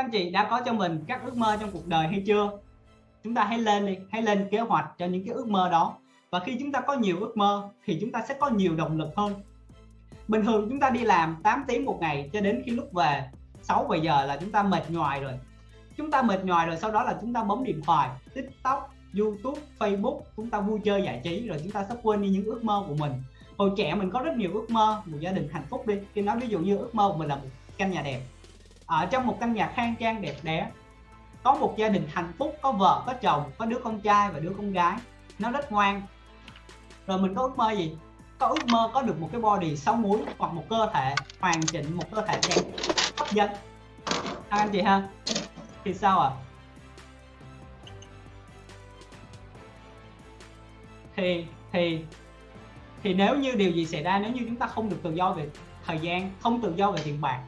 các anh chị đã có cho mình các ước mơ trong cuộc đời hay chưa? Chúng ta hãy lên đi, hãy lên kế hoạch cho những cái ước mơ đó. Và khi chúng ta có nhiều ước mơ, thì chúng ta sẽ có nhiều động lực hơn. Bình thường chúng ta đi làm 8 tiếng một ngày cho đến khi lúc về 6 7 giờ là chúng ta mệt nhoài rồi. Chúng ta mệt nhoài rồi, sau đó là chúng ta bấm điện thoại, tiktok, youtube, facebook, chúng ta vui chơi giải trí rồi chúng ta sắp quên đi những ước mơ của mình. Hồi trẻ mình có rất nhiều ước mơ một gia đình hạnh phúc đi. Khi nói ví dụ như ước mơ của mình là một căn nhà đẹp ở trong một căn nhà khang trang đẹp đẽ có một gia đình hạnh phúc có vợ có chồng có đứa con trai và đứa con gái. Nó rất ngoan. Rồi mình có ước mơ gì? Có ước mơ có được một cái body sáu múi hoặc một cơ thể hoàn chỉnh một cơ thể đẹp hấp dẫn. À, anh chị ha thì sao ạ? À? thì thì thì nếu như điều gì xảy ra nếu như chúng ta không được tự do về thời gian không tự do về tiền bạc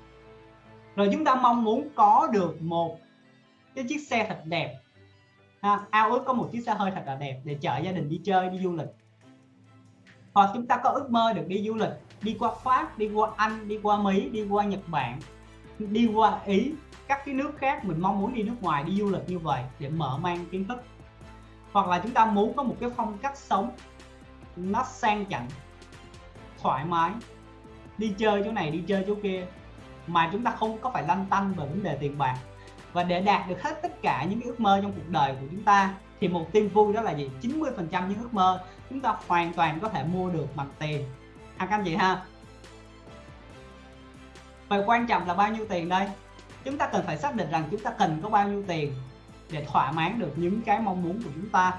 rồi chúng ta mong muốn có được một cái chiếc xe thật đẹp. Ha, ao ước có một chiếc xe hơi thật là đẹp để chở gia đình đi chơi đi du lịch. Hoặc chúng ta có ước mơ được đi du lịch đi qua Pháp đi qua Anh đi qua Mỹ đi qua Nhật Bản đi qua Ý các cái nước khác. Mình mong muốn đi nước ngoài đi du lịch như vậy để mở mang kiến thức. Hoặc là chúng ta muốn có một cái phong cách sống nó sang chảnh thoải mái. Đi chơi chỗ này đi chơi chỗ kia mà chúng ta không có phải lăn tăn về vấn đề tiền bạc. Và để đạt được hết tất cả những ước mơ trong cuộc đời của chúng ta thì một tin vui đó là gì? 90 phần trăm những ước mơ chúng ta hoàn toàn có thể mua được bằng tiền. À, các anh chị ha. Và quan trọng là bao nhiêu tiền đây? Chúng ta cần phải xác định rằng chúng ta cần có bao nhiêu tiền để thỏa mãn được những cái mong muốn của chúng ta.